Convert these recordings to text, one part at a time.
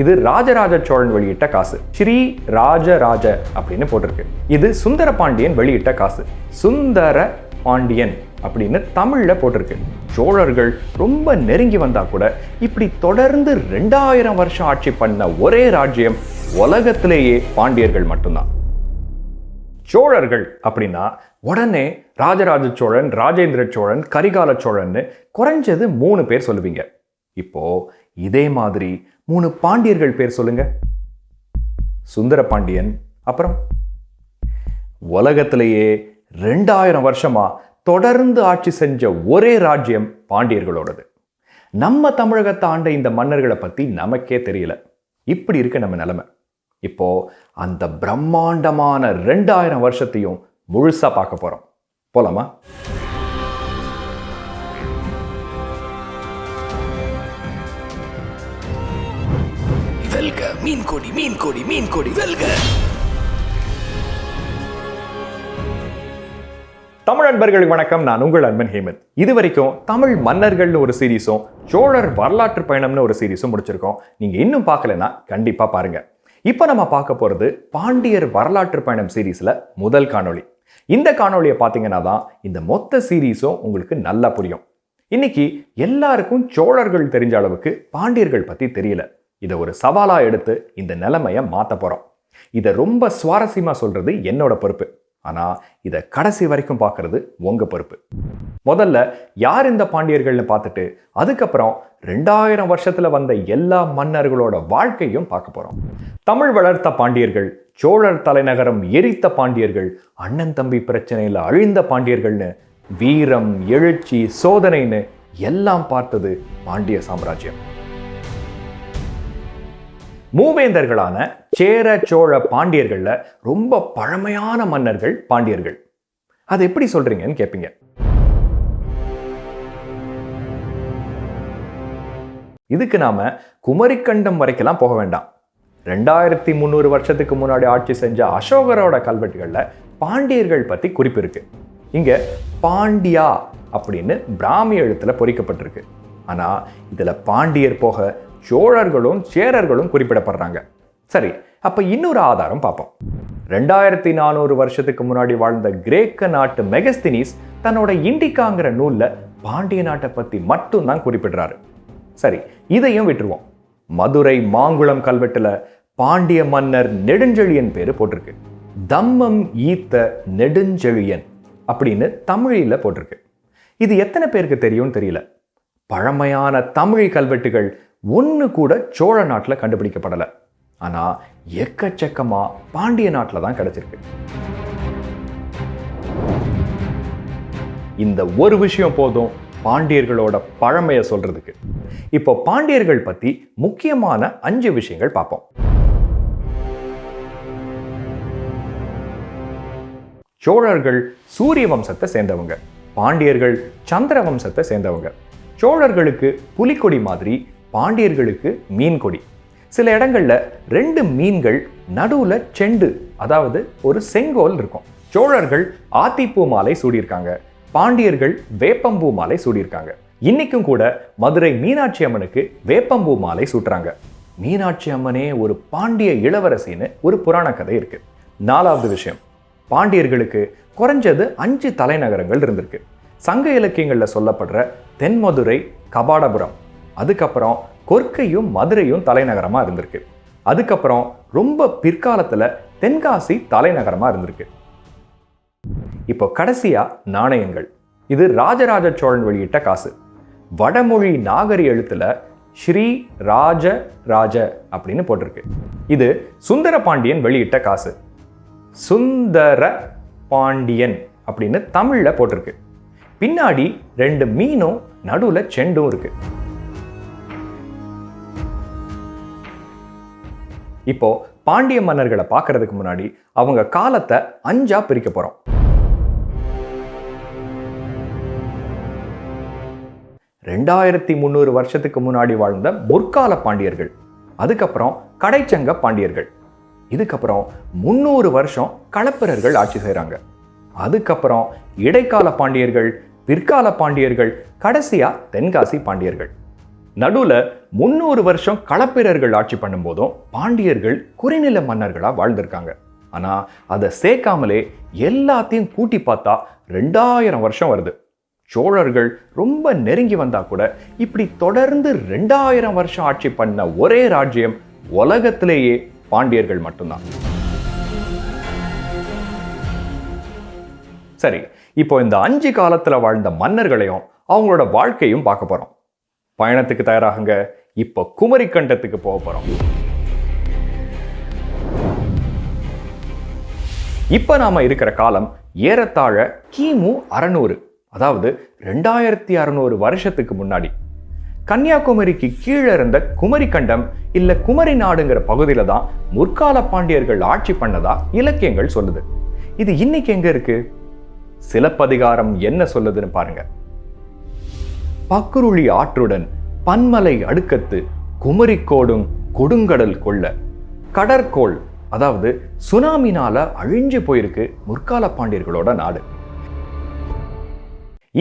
இது ராஜராஜ சோழன் வெளியிட்ட காசு. ஸ்ரீ ராஜராஜ அப்படின்னு போட்டிருக்கு. இது சுந்தர பாண்டியன் வெளியிட்ட காசு. சுந்தர பாண்டியன் அப்படின்னு தமிழ்ல போட்டிருக்கு. சோழர்கள் ரொம்ப நெருங்கி வந்தா கூட இப்படி தொடர்ந்து ரெண்டாயிரம் வருஷம் ஆட்சி பண்ண ஒரே ராஜ்யம் உலகத்திலேயே பாண்டியர்கள் மட்டும்தான். சோழர்கள் அப்படின்னா உடனே ராஜராஜ சோழன் ராஜேந்திர சோழன் கரிகால சோழன்னு குறைஞ்சது மூணு பேர் சொல்லுவீங்க. இப்போ இதே மாதிரி மூணு பாண்டியர்கள் பேர் சொல்லுங்க. சுந்தர பாண்டியன் அப்புறம் உலகத்திலேயே ரெண்டாயிரம் வருஷமா தொடர்ந்து ஆட்சி செஞ்ச ஒரே ராஜ்யம் பாண்டியர்களோடது. நம்ம தமிழகத்தை ஆண்ட இந்த மன்னர்களை பத்தி நமக்கே தெரியல. இப்படி இருக்கு நம்ம நிலைமை. இப்போ அந்த பிரம்மாண்டமான ரெண்டாயிரம் வருஷத்தையும் முழுசா பார்க்க போறோம். போலாமா? மீன் கொடி மீன் கொடி மீன் கொடி வெல்க. தமிழ் அன்பர்களுக்கு வணக்கம். நான் உங்கள் அன்பன் ஹேமந்த். இது வரைக்கும் தமிழ் மன்னர்கள்னு ஒரு சீரீஸும் சோழர் வரலாற்று பயணம்னு ஒரு சீரீஸும் முடிச்சிருக்கோம். நீங்க இன்னும் பார்க்கலன்னா கண்டிப்பா பாருங்க. இப்போ நம்ம பார்க்க போறது பாண்டியர் வரலாற்று பயணம் சீரீஸ்ல முதல் காணொளி. இந்த காணொளியை பார்த்தீங்கன்னா தான் இந்த மொத்த சீரீஸும் உங்களுக்கு நல்லா புரியும். இன்னைக்கு எல்லாருக்கும் சோழர்கள் தெரிஞ்ச அளவுக்கு பாண்டியர்கள் பத்தி தெரியல. இதை ஒரு சவாலாக எடுத்து இந்த நிலைமையை மாற்ற போகிறோம் இதை ரொம்ப சுவாரஸ்யமாக சொல்கிறது என்னோட பொறுப்பு. ஆனால் இதை கடைசி வரைக்கும் பார்க்கறது உங்கள் பொறுப்பு. முதல்ல யார் இந்த பாண்டியர்கள்னு பார்த்துட்டு அதுக்கப்புறம் ரெண்டாயிரம் வருஷத்தில் வந்த எல்லா மன்னர்களோட வாழ்க்கையும் பார்க்க போகிறோம் தமிழ் வளர்த்த பாண்டியர்கள் சோழர் தலைநகரம் எரித்த பாண்டியர்கள் அண்ணன் தம்பி பிரச்சனையில் அழிந்த பாண்டியர்கள்னு வீரம் எழுச்சி சோதனைன்னு எல்லாம் பார்த்தது பாண்டிய சாம்ராஜ்யம். மூவேந்தர்களான சேர சோழ பாண்டியர்கள்ல ரொம்ப பழமையான மன்னர்கள் பாண்டியர்கள். அது எப்படி சொல்றீங்கன்னு கேட்பீங்க இதுக்கு நாம குமரிக்கண்டம் வரைக்கெல்லாம் போக வேண்டாம். ரெண்டாயிரத்தி முந்நூறு வருஷத்துக்கு முன்னாடி ஆட்சி செஞ்ச அசோகரோட கல்வெட்டுகள்ல பாண்டியர்கள் பத்தி குறிப்பு இருக்கு. இங்க பாண்டியா அப்படின்னு பிராமி எழுத்துல பொறிக்கப்பட்டிருக்கு. ஆனா இதுல பாண்டியர் போக சோழர்களும் சேரர்களும் குறிப்பிடப்படுறாங்க. சரி அப்ப இன்னொரு ஆதாரம் பார்ப்போம். ரெண்டாயிரத்தி நானூறு வருஷத்துக்கு முன்னாடி வாழ்ந்த கிரேக்க நாட்டு மெகஸ்தினிஸ் தன்னோட இண்டிகாங்கிற நூல்ல பாண்டிய நாட்டை பத்தி மட்டும்தான் குறிப்பிடுறாரு. சரி இதையும் விட்டுருவோம். மதுரை மாங்குளம் கல்வெட்டுல பாண்டிய மன்னர் நெடுஞ்செழியன் பேரு போட்டிருக்கு. தம்மம் ஈத்த நெடுஞ்செழியன் அப்படின்னு தமிழில போட்டிருக்கு. இது எத்தனை பேருக்கு தெரியும்னு தெரியல. பழமையான தமிழ் கல்வெட்டுகள் ஒன்று கூட சோழ நாட்டில் கண்டுபிடிக்கப்படலை. ஆனால் எக்கச்சக்கமா பாண்டிய நாட்டில் தான் கிடைச்சிருக்கு. இந்த ஒரு விஷயம் போதும் பாண்டியர்களோட பழமையை சொல்றதுக்கு. இப்போ பாண்டியர்கள் பத்தி முக்கியமான அஞ்சு விஷயங்கள் பார்ப்போம். சோழர்கள் சூரிய வம்சத்தை சேர்ந்தவங்க. பாண்டியர்கள் சந்திர வம்சத்தை சேர்ந்தவங்க. சோழர்களுக்கு புலிக்கொடி மாதிரி பாண்டியர்களுக்கு மீன் கொடி சில இடங்கள்ல ரெண்டு மீன்கள் நடுவுல செண்டு அதாவது ஒரு செங்கோல் இருக்கும். சோழர்கள் ஆத்திப்பூ மாலை சூடியிருக்காங்க. பாண்டியர்கள் வேப்பம்பூ மாலை சூடியிருக்காங்க. இன்னைக்கும் கூட மதுரை மீனாட்சி அம்மனுக்கு வேப்பம்பூ மாலை சூட்டுறாங்க. மீனாட்சி அம்மனே ஒரு பாண்டிய இளவரசின்னு ஒரு புராண கதை இருக்கு. நாலாவது விஷயம் பாண்டியர்களுக்கு குறைஞ்சது அஞ்சு தலைநகரங்கள் இருந்திருக்கு. சங்க இலக்கியங்கள்ல சொல்லப்படுற தென்மதுரை கபாடபுரம் அதுக்கப்புறம் கொர்க்கையும் மதுரையும் தலைநகரமாக இருந்திருக்கு. அதுக்கப்புறம் ரொம்ப பிற்காலத்தில் தென்காசி தலைநகரமாக இருந்திருக்கு. இப்போ கடைசியாக நாணயங்கள். இது ராஜராஜ சோழன் வெளியிட்ட காசு. வடமொழி நாகரி எழுத்துல ஸ்ரீ ராஜ ராஜ அப்படின்னு போட்டிருக்கு. இது சுந்தர பாண்டியன் வெளியிட்ட காசு. சுந்தர பாண்டியன் அப்படின்னு தமிழில் போட்டிருக்கு. பின்னாடி ரெண்டு மீனும் நடுவில் செண்டும் இருக்குது இப்போ பாண்டிய மன்னர்களை பார்க்கறதுக்கு முன்னாடி அவங்க காலத்தை அஞ்சா பிரிக்க போறோம். ரெண்டாயிரத்தி முந்நூறு வருஷத்துக்கு முன்னாடி வாழ்ந்த முற்கால பாண்டியர்கள். அதுக்கப்புறம் கடைச்சங்க பாண்டியர்கள். இதுக்கப்புறம் முந்நூறு வருஷம் களப்பிரர்கள் ஆட்சி செய்கிறாங்க அதுக்கப்புறம் இடைக்கால பாண்டியர்கள் பிற்கால பாண்டியர்கள் கடைசியா தென்காசி பாண்டியர்கள். நடுவில் முன்னூறு வருஷம் களப்பிரர்கள் ஆட்சி பண்ணும்போதும் பாண்டியர்கள் குறைநில மன்னர்களாக வாழ்ந்திருக்காங்க. ஆனா அதை சேர்க்காமலே எல்லாத்தையும் கூட்டி பார்த்தா ரெண்டாயிரம் வருஷம் வருது. சோழர்கள் ரொம்ப நெருங்கி வந்தா கூட இப்படி தொடர்ந்து ரெண்டாயிரம் வருஷம் ஆட்சி பண்ண ஒரே ராஜ்யம் உலகத்திலேயே பாண்டியர்கள் மட்டும்தான். சரி இப்போ இந்த அஞ்சு காலத்தில் வாழ்ந்த மன்னர்களையும் அவங்களோட வாழ்க்கையும் பார்க்க போகிறோம் பயணத்துக்கு தயாராகுங்க. இப்போ குமரி கண்டத்துக்கு போக போகிறோம் இப்ப நாம இருக்கிற காலம் ஏறத்தாழ கிமு அறநூறு அதாவது ரெண்டாயிரத்தி அறநூறு வருஷத்துக்கு முன்னாடி. கன்னியாகுமரிக்கு கீழே இருந்த குமரி கண்டம் இல்லை குமரி நாடுங்கிற பகுதியில தான் முற்கால பாண்டியர்கள் ஆட்சி பண்ணதா இலக்கியங்கள் சொல்லுது. இது இன்னைக்கு எங்க இருக்கு? சிலப்பதிகாரம் என்ன சொல்லுதுன்னு பாருங்க. பக்குருளி ஆற்றுடன் பன்மலை அடுக்கத்து குமரிக்கோடும் கொடுங்கடல் கொள்ள. கடற்கோள் அதாவது சுனாமினால அழிஞ்சு போயிருக்கு முற்கால பாண்டியர்களோட நாடு.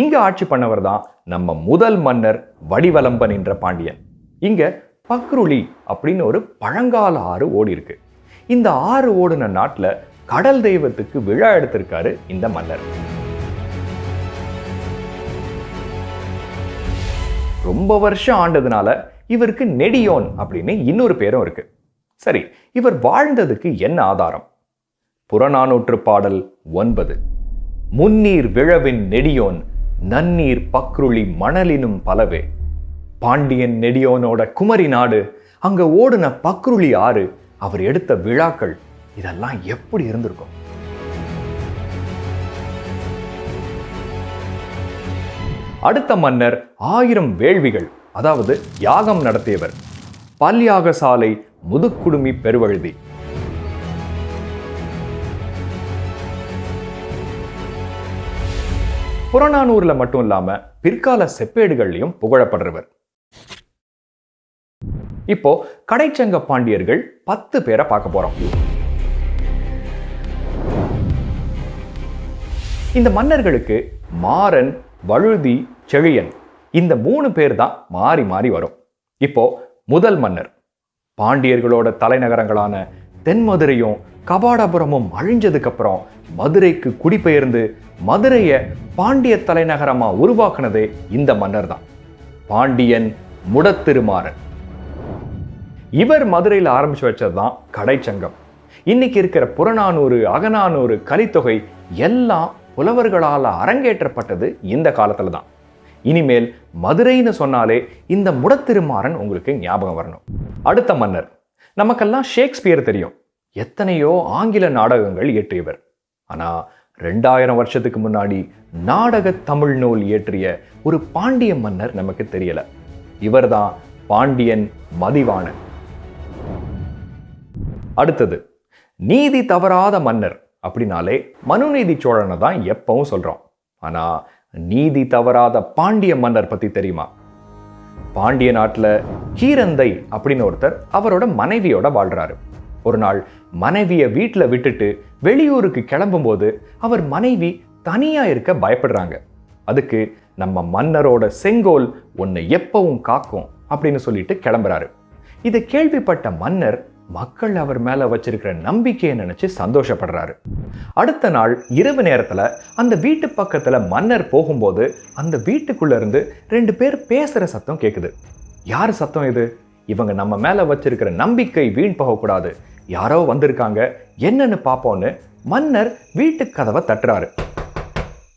இங்க ஆட்சி பண்ணவர் தான் நம்ம முதல் மன்னர் வடிவலம்பன் என்ற பாண்டியன். இங்க பக்ருளி அப்படின்னு ஒரு பழங்கால ஆறு ஓடி இருக்கு. இந்த ஆறு ஓடுன நாட்டில் கடல் தெய்வத்துக்கு விழா எடுத்திருக்காரு இந்த மன்னர். ரொம்ப வருஷம் ஆண்டதுனால இவருக்கு நெடியோன் அப்படின்னு இன்னொரு பேரும் இருக்கு. சரி இவர் வாழ்ந்ததுக்கு என்ன ஆதாரம்? புறநானூற்று பாடல் ஒன்பது. முன்னீர் விழவின் நெடியோன் நன்னீர் பக்ருளி மணலினும் பலவே. பாண்டியன் நெடியோனோட குமரி நாடு அங்க ஓடுன பக்ருளி ஆறு அவர் எடுத்த விழாக்கள் இதெல்லாம் எப்படி இருந்திருக்கும்? அடுத்த மன்னர் ஆயிரம் வேள்விகள் அதாவது யாகம் நடத்தியவர். பல்யாக சாலை முதுக்குடுமி பெருவழுதி. புறநானூர்ல மட்டும் இல்லாம பிற்கால செப்பேடுகள்லையும் புகழப்படுறவர். இப்போ கடைச்சங்க பாண்டியர்கள் பத்து பேரை பார்க்க போறோம். இந்த மன்னர்களுக்கு மாறன் வழுதி செழியன். இந்த மூணு பேர் தான் மாறி மாறி வரும். இப்போ முதல் மன்னர். பாண்டியர்களோட தலைநகரங்களான தென்மதுரையும் கபாடபுரமும் அழிஞ்சதுக்கு அப்புறம் மதுரைக்கு குடிபெயர்ந்து மதுரையை பாண்டிய தலைநகரமாக உருவாக்குனதே இந்த மன்னர் தான் பாண்டியன் முடத்திருமாறன். இவர் மதுரையில் ஆரம்பித்து வச்சது தான் கடைச்சங்கம். இன்னைக்கு இருக்கிற புறநானூறு அகநானூறு கலித்தொகை எல்லாம் புலவர்களால் அரங்கேற்றப்பட்டது இந்த காலத்தில் தான் இனிமேல் மதுரைன்னு சொன்னாலே இந்த முடத்திருமாறன் உங்களுக்கு ஞாபகம் வரணும். அடுத்த மன்னர். நமக்கெல்லாம் ஷேக்ஸ்பியர் தெரியும். எத்தனையோ ஆங்கில நாடகங்கள் இயற்றியவர். ஆனால் ரெண்டாயிரம் வருஷத்துக்கு முன்னாடி நாடக தமிழ் நூல் இயற்றிய ஒரு பாண்டிய மன்னர் நமக்கு தெரியல. இவர்தான் பாண்டியன் மதிவாணன். அடுத்தது நீதி தவறாத மன்னர். அப்படின்னாலே மனுநீதி சோழனை தான் எப்பவும் சொல்றோம். ஆனா நீதி தவறாத பாண்டிய மன்னர் பத்தி தெரியுமா? பாண்டிய நாட்டில் கீரந்தை அப்படின்னு ஒருத்தர் அவரோட மனைவியோட வாழ்றாரு. ஒரு நாள் மனைவியை வீட்டில் விட்டுட்டு வெளியூருக்கு கிளம்பும்போது அவர் மனைவி தனியா இருக்க பயப்படுறாங்க. அதுக்கு நம்ம மன்னரோட செங்கோல் உன்னை எப்பவும் காக்கும் அப்படின்னு சொல்லிட்டு கிளம்புறாரு. இதை கேள்விப்பட்ட மன்னர் மக்கள் அவர் மேல வச்சிருக்கிற நம்பிக்கையை நினைச்சு சந்தோஷப்படுறாரு. அடுத்த நாள் இரவு நேரத்துல அந்த வீட்டு பக்கத்துல மன்னர் போகும்போது அந்த வீட்டுக்குள்ள இருந்து ரெண்டு பேர் பேசுற சத்தம் கேக்குது. யார் சத்தம் இது? இவங்க நம்ம மேல வச்சிருக்கிற நம்பிக்கை வீண் போகக்கூடாது. யாரோ வந்திருக்காங்க என்னன்னு பார்ப்போன்னு மன்னர் வீட்டு கதவை தட்டுறாரு.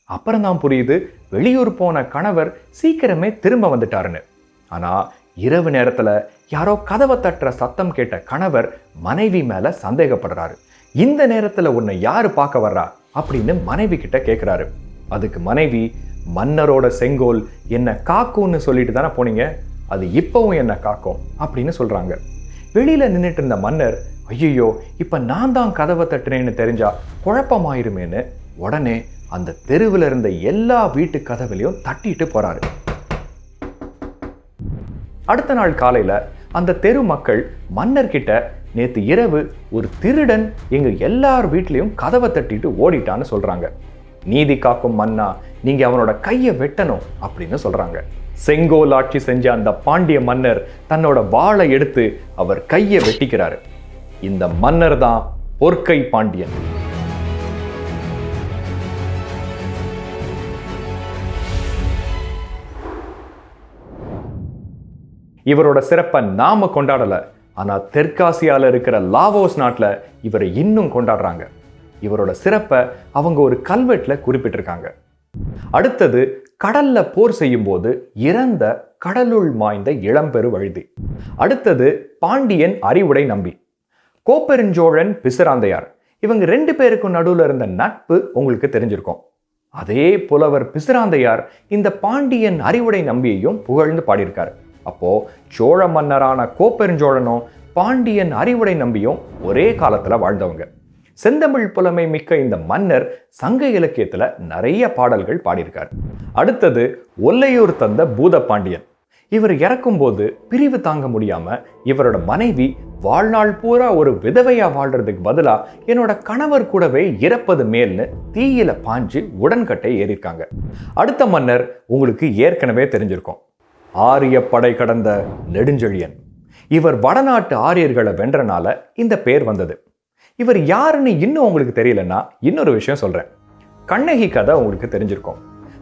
அப்புறம் தான் புரியுது வெளியூர் போன கணவர் சீக்கிரமே திரும்ப வந்துட்டாருன்னு. ஆனா இரவு நேரத்தில் யாரோ கதவை தட்டுற சத்தம் கேட்ட கணவர் மனைவி மேல சந்தேகப்படுறாரு. இந்த நேரத்தில் உன்னை யாரு பார்க்க வர்றா? அப்படின்னு மனைவி கிட்ட கேட்குறாரு அதுக்கு மனைவி மன்னரோட செங்கோல் என்ன காக்கும்னு சொல்லிட்டு தானே போனீங்க? அது இப்போவும் என்ன காக்கும்? அப்படின்னு சொல்றாங்க. வெளியில நின்றுட்டு இருந்த மன்னர் ஐயோ இப்போ நான் தான் கதவை தட்டுனேன்னு தெரிஞ்சா குழப்பமாயிருமேன்னு. உடனே அந்த தெருவில் இருந்த எல்லா வீட்டு கதவுலையும் தட்டிட்டு போறாரு. அடுத்த நாள் காலையில அந்த தெரு மக்கள் மன்னர்கிட்ட நேற்று இரவு ஒரு திருடன் எங்க எல்லார் வீட்லேயும் கதவை தட்டிட்டு ஓடிட்டான்னு சொல்றாங்க. நீதி காக்கும் மன்னா நீங்க அவனோட கையை வெட்டணும் அப்படின்னு சொல்றாங்க. செங்கோல் ஆட்சி செஞ்ச அந்த பாண்டிய மன்னர் தன்னோட வாளை எடுத்து அவர் கையை வெட்டிக்கிறாரு. இந்த மன்னர் தான் பொற்கை பாண்டியன். இவரோட சிறப்பை நாம கொண்டாடல. ஆனா தெற்காசியால இருக்கிற லாவோஸ் நாட்டுல இவரை இன்னும் கொண்டாடுறாங்க. இவரோட சிறப்பை அவங்க ஒரு கல்வெட்டுல குறிப்பிட்டிருக்காங்க. அடுத்தது கடல்ல போர் செய்யும் போது இறந்த கடலுள் மாய்ந்த இளம்பெரு வழுதி. அடுத்தது பாண்டியன் அறிவுடை நம்பி. கோப்பெருஞ்சோழன் பிசிராந்தையார். இவங்க ரெண்டு பேருக்கும் நடுவுல இருந்த நட்பு உங்களுக்கு தெரிஞ்சிருக்கும். அதே புலவர் பிசிராந்தையார் இந்த பாண்டியன் அறிவுடை நம்பியையும் புகழ்ந்து பாடியிருக்காரு. அப்போது சோழ மன்னரான கோப்பெருஞ்சோழனும் பாண்டியன் அறிவுடை நம்பியும் ஒரே காலத்தில் வாழ்ந்தவங்க. செந்தமிழ் புலமை மிக்க இந்த மன்னர் சங்க இலக்கியத்தில் நிறைய பாடல்கள் பாடியிருக்கார். அடுத்தது ஒல்லையூர் தந்த பூத பாண்டியன் இவர் இறக்கும்போது பிரிவு தாங்க முடியாமல் இவரோட மனைவி வாழ்நாள் பூரா ஒரு விதவையாக வாழ்கிறதுக்கு பதிலாக என்னோட கணவர் கூடவே இறப்பது மேல்னு தீயில பாஞ்சு உடன்கட்டை ஏறியிருக்காங்க. அடுத்த மன்னர் உங்களுக்கு ஏற்கனவே தெரிஞ்சிருக்கும். ஆரிய படை கடந்த நெடுஞ்செழியன். இவர் வடநாட்டு ஆரியர்களை வென்றனால இந்த பேர் வந்தது. இவர் யாருன்னு இன்னும் உங்களுக்கு தெரியலன்னா இன்னொரு விஷயம் சொல்றேன். கண்ணகி கதை உங்களுக்கு தெரிஞ்சிருக்கும்.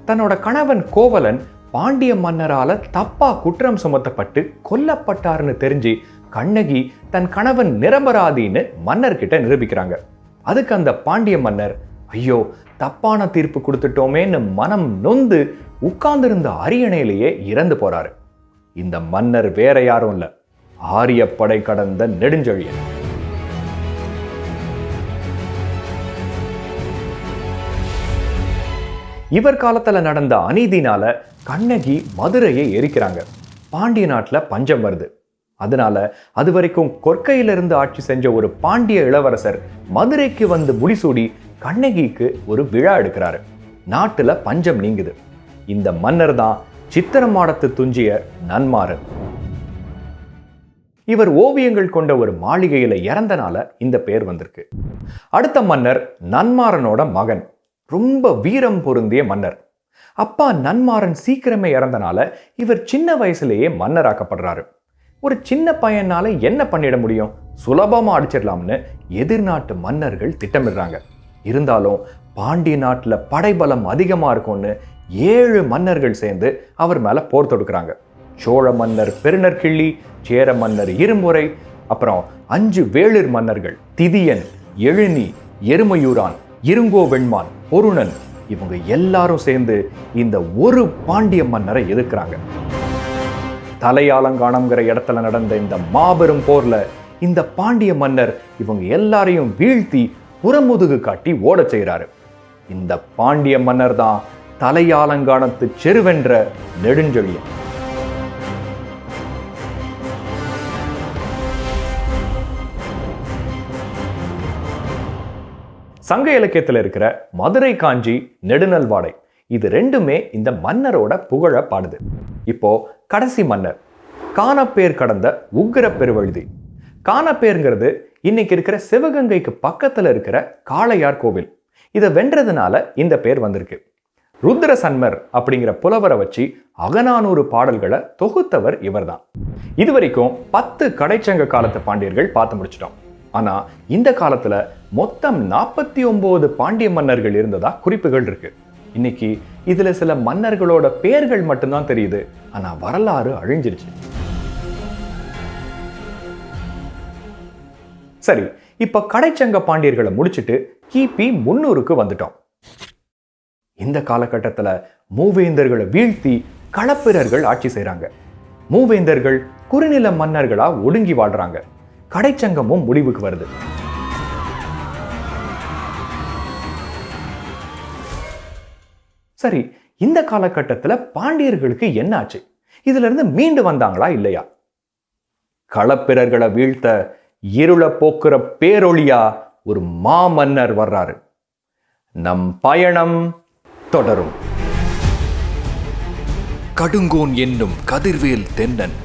தன்னோட கணவன் கோவலன் பாண்டிய மன்னரால தப்பா குற்றம் சுமத்தப்பட்டு கொல்லப்பட்டார்னு தெரிஞ்சு கண்ணகி தன் கணவன் நிரபராதின்னு மன்னர்கிட்ட நிரூபிக்கிறாங்க. அதுக்கு அந்த பாண்டிய மன்னர் ஐயோ தப்பான தீர்ப்பு கொடுத்துட்டோமேன்னு மனம் நொந்து உட்கார்ந்திருந்த அரியணையிலேயே இறந்து போறாரு. இந்த மன்னர் வேற யாரும் இல்ல. ஆரிய படை கடந்த நெடுஞ்செழியன். இவர் காலத்துல நடந்த அநீதினால கண்ணகி மதுரையை எரிக்கிறாங்க. பாண்டிய நாட்டில் பஞ்சம் வருது. அதனால அது வரைக்கும் கொற்கையிலிருந்து ஆட்சி செஞ்ச ஒரு பாண்டிய இளவரசர் மதுரைக்கு வந்து முடிசூடி கண்ணகிக்கு ஒரு விழா எடுக்கிறாரு. நாட்டுல பஞ்சம் நீங்குது. இந்த மன்னர் தான் சித்திரமாடத்து துஞ்சிய நன்மாறன். இவர் ஓவியங்கள் கொண்ட ஒரு மாளிகையில் இறந்தனால இந்த பேர் வந்திருக்கு. அடுத்த மன்னர் நன்மாறனோட மகன். ரொம்ப வீரம் பொருந்திய மன்னர். அப்பா நன்மாறன் சீக்கிரமே இறந்தனால இவர் சின்ன வயசுலேயே மன்னராக்கப்படுறாரு. ஒரு சின்ன பையனால என்ன பண்ணிட முடியும்? சுலபமாக அடிச்சிடலாம்னு எதிர்நாட்டு மன்னர்கள் திட்டமிடுறாங்க. இருந்தாலும் பாண்டிய நாட்டில் படைபலம் அதிகமாக இருக்கும்னு ஏழு மன்னர்கள் சேர்ந்து அவர் மேலே போர் தொடுக்கிறாங்க. சோழ மன்னர் பெருநற்கிள்ளி சேர மன்னர் இருமுறை அப்புறம் அஞ்சு வேளிர் மன்னர்கள் திதியன் எழுனி எருமையூரான் இருங்கோ வெண்மான் பொருணன் இவங்க எல்லாரும் சேர்ந்து இந்த ஒரு பாண்டிய மன்னரை எதிர்க்கிறாங்க. தலையாலங்கானம்ங்கிற இடத்துல நடந்த இந்த மாபெரும் போர்ல இந்த பாண்டிய மன்னர் இவங்க எல்லாரையும் வீழ்த்தி புறமுதுகு காட்டி ஓடச் செய்கிறாரு. இந்த பாண்டிய மன்னர் தான் தலையாலங்கானத்து செருவென்ற நெடுஞ்செழியன். சங்க இலக்கியத்தில் இருக்கிற மதுரை காஞ்சி நெடுநல்வாடை இது ரெண்டுமே இந்த மன்னரோட புகழ பாடுது. இப்போ கடைசி மன்னர் காணப்பேர் கடந்த உக்கிர பெருவழுதி. காணப்பேருங்கிறது இன்னைக்கு இருக்கிற சிவகங்கைக்கு பக்கத்துல இருக்கிற காளையார் கோவில். இதை வென்றதுனால இந்த பேர் வந்திருக்கு. ருத்ர சன்மர் அப்படிங்கிற புலவரை வச்சு அகநானூறு பாடல்களை தொகுத்தவர் இவர்தான். இதுவரைக்கும் பத்து கடைச்சங்க காலத்து பாண்டியர்கள் பார்த்து முடிச்சிட்டோம். ஆனா இந்த காலத்துல மொத்தம் நாற்பத்தி ஒன்பது பாண்டிய மன்னர்கள் இருந்ததா குறிப்புகள் இருக்கு. இன்னைக்கு இதுல சில மன்னர்களோட பெயர்கள் மட்டும்தான் தெரியுது. ஆனால் வரலாறு அழிஞ்சிருச்சு. சரி இப்போ கடைச்சங்க பாண்டியர்களை முடிச்சுட்டு கிபி முன்னூறுக்கு வந்துட்டோம். இந்த காலகட்டத்தில் மூவேந்தர்களை வீழ்த்தி களப்பிரர்கள் ஆட்சி செய்கிறாங்க மூவேந்தர்கள் குறுநில மன்னர்களாக ஒடுங்கி வாழ்கிறாங்க கடைச்சங்கமும் முடிவுக்கு வருது. சரி இந்த காலகட்டத்தில் பாண்டியர்களுக்கு என்ன ஆச்சு? இதுலேருந்து மீண்டு வந்தாங்களா இல்லையா? களப்பிரர்களை வீழ்த்த இருள போக்குற பேரொழியா ஒரு மாமன்னர் வர்றாரு. நம் பயணம் தொடரும். கடுங்கோன் என்னும் கதிர்வேல் தென்னன்